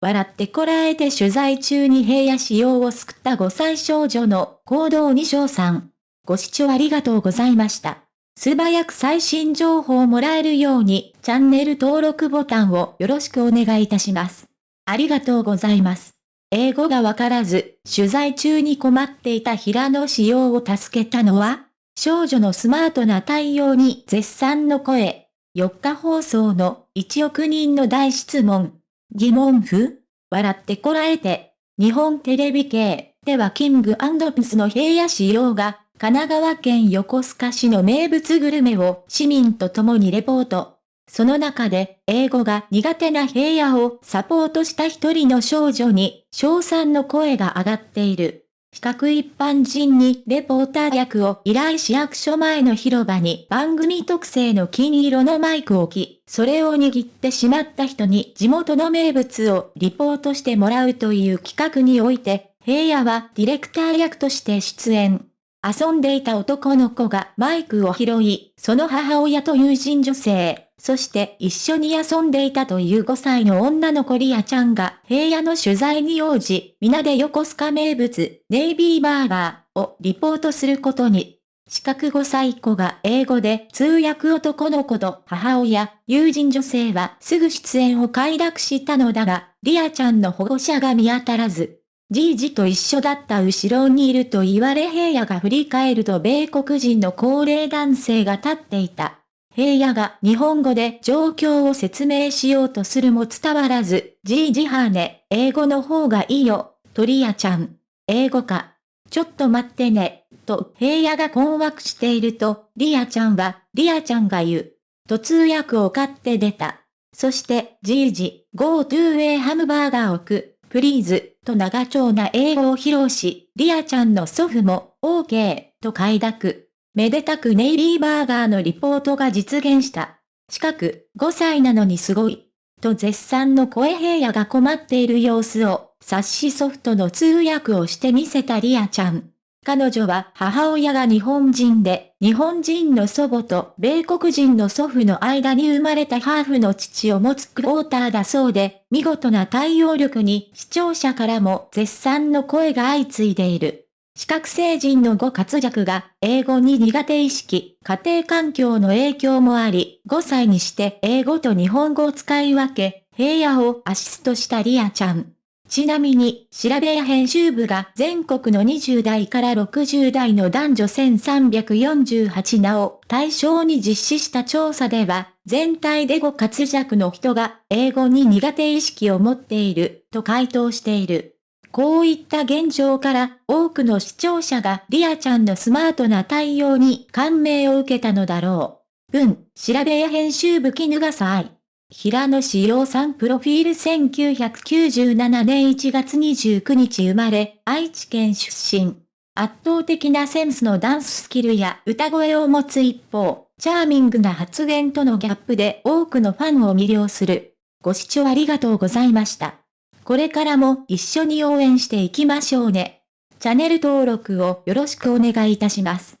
笑ってこらえて取材中に平野仕様を救った5歳少女の行動に賞賛。ご視聴ありがとうございました。素早く最新情報をもらえるようにチャンネル登録ボタンをよろしくお願いいたします。ありがとうございます。英語がわからず、取材中に困っていた平野仕様を助けたのは、少女のスマートな対応に絶賛の声。4日放送の1億人の大質問。疑問符？笑ってこらえて。日本テレビ系ではキングプスの平野仕様が神奈川県横須賀市の名物グルメを市民と共にレポート。その中で、英語が苦手な平野をサポートした一人の少女に、賞賛の声が上がっている。比較一般人にレポーター役を依頼市役所前の広場に番組特製の金色のマイクを置き、それを握ってしまった人に地元の名物をリポートしてもらうという企画において、平野はディレクター役として出演。遊んでいた男の子がマイクを拾い、その母親と友人女性、そして一緒に遊んでいたという5歳の女の子リアちゃんが平野の取材に応じ、皆で横須賀名物、ネイビーバーガーをリポートすることに。四角5歳子が英語で通訳男の子と母親、友人女性はすぐ出演を快諾したのだが、リアちゃんの保護者が見当たらず、じいじと一緒だった後ろにいると言われ平野が振り返ると米国人の高齢男性が立っていた。平野が日本語で状況を説明しようとするも伝わらず、じいじはね、英語の方がいいよ、とリアちゃん。英語か。ちょっと待ってね、と平野が困惑していると、リアちゃんは、リアちゃんが言う。と通訳を買って出た。そして、じいじ、go to a ハムバーガーをく。プリーズ、と長丁な英語を披露し、リアちゃんの祖父も、OK、と快諾。めでたくネイビーバーガーのリポートが実現した。近く、5歳なのにすごい。と絶賛の声平野が困っている様子を、冊子ソフトの通訳をして見せたリアちゃん。彼女は母親が日本人で、日本人の祖母と米国人の祖父の間に生まれたハーフの父を持つクォーターだそうで、見事な対応力に視聴者からも絶賛の声が相次いでいる。視覚成人の語活躍が英語に苦手意識、家庭環境の影響もあり、5歳にして英語と日本語を使い分け、平野をアシストしたリアちゃん。ちなみに、調べや編集部が全国の20代から60代の男女1348名を対象に実施した調査では、全体でご活躍の人が英語に苦手意識を持っていると回答している。こういった現状から多くの視聴者がリアちゃんのスマートな対応に感銘を受けたのだろう。文、調べや編集部絹がさい。平野志陽さんプロフィール1997年1月29日生まれ、愛知県出身。圧倒的なセンスのダンススキルや歌声を持つ一方、チャーミングな発言とのギャップで多くのファンを魅了する。ご視聴ありがとうございました。これからも一緒に応援していきましょうね。チャンネル登録をよろしくお願いいたします。